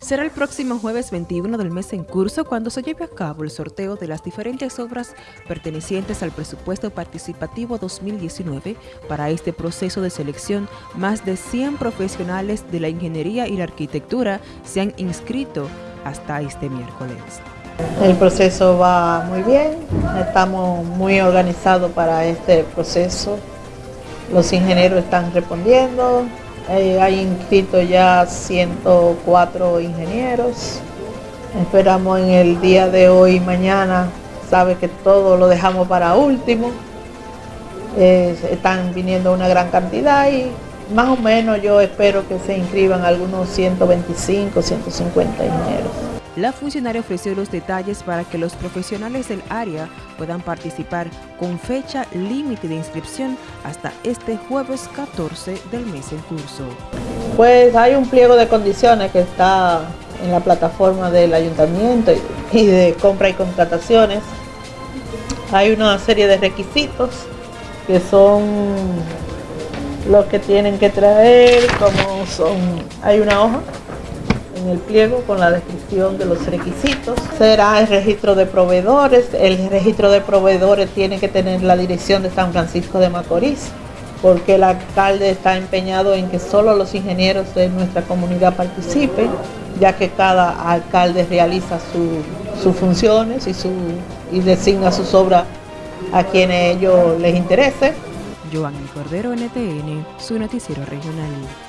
Será el próximo jueves 21 del mes en curso cuando se lleve a cabo el sorteo de las diferentes obras pertenecientes al presupuesto participativo 2019. Para este proceso de selección, más de 100 profesionales de la ingeniería y la arquitectura se han inscrito hasta este miércoles. El proceso va muy bien, estamos muy organizados para este proceso. Los ingenieros están respondiendo, eh, hay inscritos ya 104 ingenieros. Esperamos en el día de hoy y mañana, sabe que todo lo dejamos para último. están viniendo una gran cantidad y más o menos yo espero que se inscriban algunos 125, 150 ingenieros. La funcionaria ofreció los detalles para que los profesionales del área puedan participar con fecha límite de inscripción hasta este jueves 14 del mes en curso. Pues hay un pliego de condiciones que está en la plataforma del ayuntamiento y de compra y contrataciones. Hay una serie de requisitos que son los que tienen que traer, como son, hay una hoja en el pliego con la descripción de los requisitos. Será el registro de proveedores. El registro de proveedores tiene que tener la dirección de San Francisco de Macorís, porque el alcalde está empeñado en que solo los ingenieros de nuestra comunidad participen, ya que cada alcalde realiza sus funciones y, su, y designa sus obras a quienes ellos les interese. Joan Cordero, NTN, su noticiero regional.